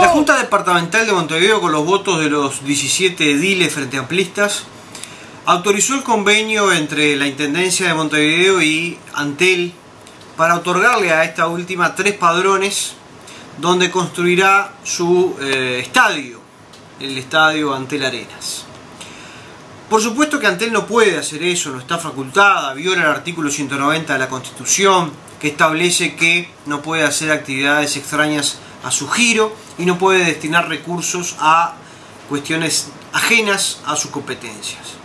La Junta Departamental de Montevideo, con los votos de los 17 ediles frente amplistas, autorizó el convenio entre la Intendencia de Montevideo y Antel para otorgarle a esta última tres padrones donde construirá su eh, estadio, el estadio Antel Arenas. Por supuesto que Antel no puede hacer eso, no está facultada, viola el artículo 190 de la Constitución, que establece que no puede hacer actividades extrañas a su giro y no puede destinar recursos a cuestiones ajenas a sus competencias.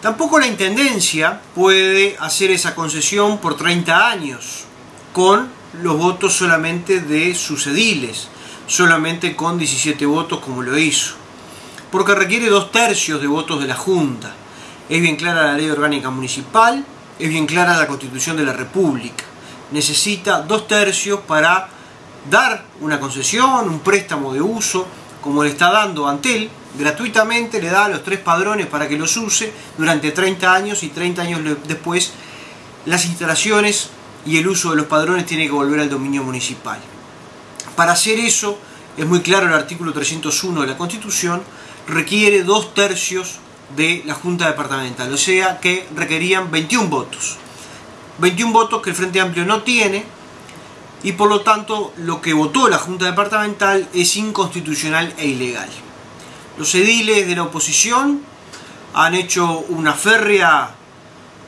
Tampoco la Intendencia puede hacer esa concesión por 30 años con los votos solamente de sus ediles, solamente con 17 votos como lo hizo, porque requiere dos tercios de votos de la Junta. Es bien clara la ley orgánica municipal, es bien clara la constitución de la República necesita dos tercios para dar una concesión, un préstamo de uso, como le está dando Antel, gratuitamente le da los tres padrones para que los use durante 30 años y 30 años después las instalaciones y el uso de los padrones tiene que volver al dominio municipal. Para hacer eso, es muy claro el artículo 301 de la Constitución, requiere dos tercios de la Junta Departamental, o sea que requerían 21 votos. 21 votos que el Frente Amplio no tiene y por lo tanto lo que votó la Junta Departamental es inconstitucional e ilegal. Los ediles de la oposición han hecho una férrea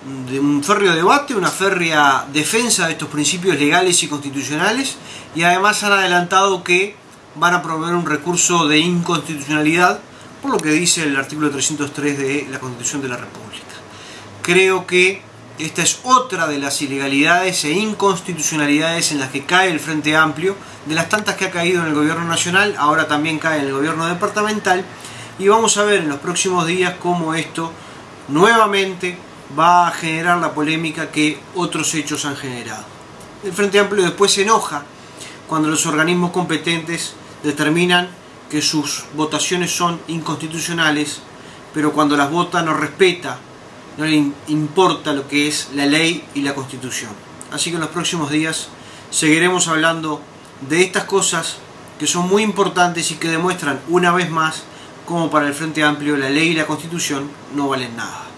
un férreo debate, una férrea defensa de estos principios legales y constitucionales y además han adelantado que van a promover un recurso de inconstitucionalidad por lo que dice el artículo 303 de la Constitución de la República. Creo que esta es otra de las ilegalidades e inconstitucionalidades en las que cae el Frente Amplio, de las tantas que ha caído en el gobierno nacional, ahora también cae en el gobierno departamental, y vamos a ver en los próximos días cómo esto nuevamente va a generar la polémica que otros hechos han generado. El Frente Amplio después se enoja cuando los organismos competentes determinan que sus votaciones son inconstitucionales, pero cuando las vota no respeta no le importa lo que es la ley y la constitución. Así que en los próximos días seguiremos hablando de estas cosas que son muy importantes y que demuestran una vez más cómo para el Frente Amplio la ley y la constitución no valen nada.